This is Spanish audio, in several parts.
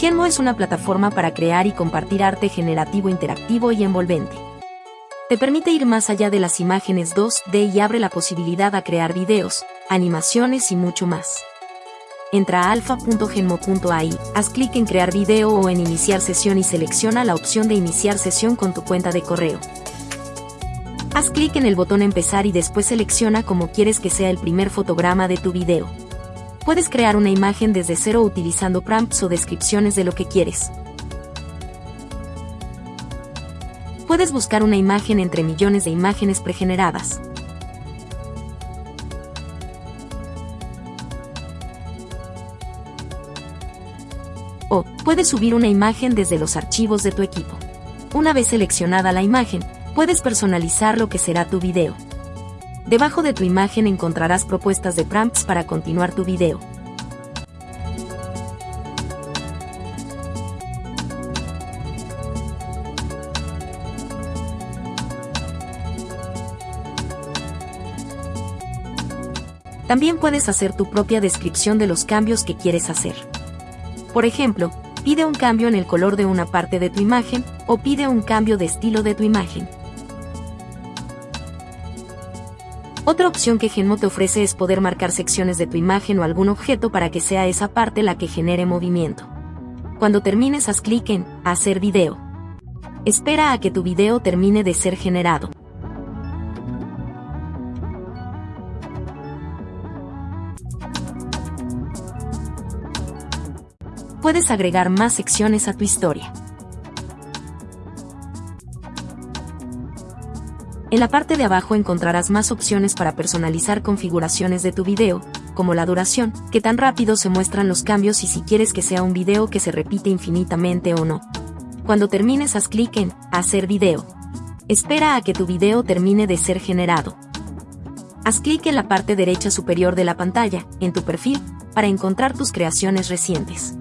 Genmo es una plataforma para crear y compartir arte generativo interactivo y envolvente. Te permite ir más allá de las imágenes 2D y abre la posibilidad a crear videos, animaciones y mucho más. Entra a alfa.genmo.ai, haz clic en crear video o en iniciar sesión y selecciona la opción de iniciar sesión con tu cuenta de correo. Haz clic en el botón empezar y después selecciona cómo quieres que sea el primer fotograma de tu video. Puedes crear una imagen desde cero utilizando prompts o descripciones de lo que quieres. puedes buscar una imagen entre millones de imágenes pregeneradas. O, puedes subir una imagen desde los archivos de tu equipo. Una vez seleccionada la imagen, puedes personalizar lo que será tu video. Debajo de tu imagen encontrarás propuestas de prompts para continuar tu video. También puedes hacer tu propia descripción de los cambios que quieres hacer. Por ejemplo, pide un cambio en el color de una parte de tu imagen o pide un cambio de estilo de tu imagen. Otra opción que Genmo te ofrece es poder marcar secciones de tu imagen o algún objeto para que sea esa parte la que genere movimiento. Cuando termines haz clic en Hacer video. Espera a que tu video termine de ser generado. puedes agregar más secciones a tu historia. En la parte de abajo encontrarás más opciones para personalizar configuraciones de tu video, como la duración, qué tan rápido se muestran los cambios y si quieres que sea un video que se repite infinitamente o no. Cuando termines haz clic en Hacer video. Espera a que tu video termine de ser generado. Haz clic en la parte derecha superior de la pantalla, en tu perfil, para encontrar tus creaciones recientes.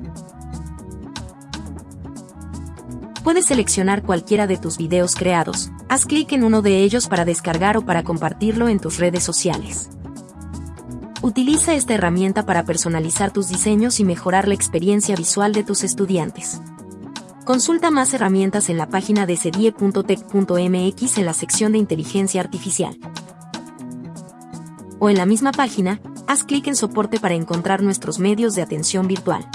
Puedes seleccionar cualquiera de tus videos creados. Haz clic en uno de ellos para descargar o para compartirlo en tus redes sociales. Utiliza esta herramienta para personalizar tus diseños y mejorar la experiencia visual de tus estudiantes. Consulta más herramientas en la página de cedie.tech.mx en la sección de inteligencia artificial. O en la misma página, haz clic en soporte para encontrar nuestros medios de atención virtual.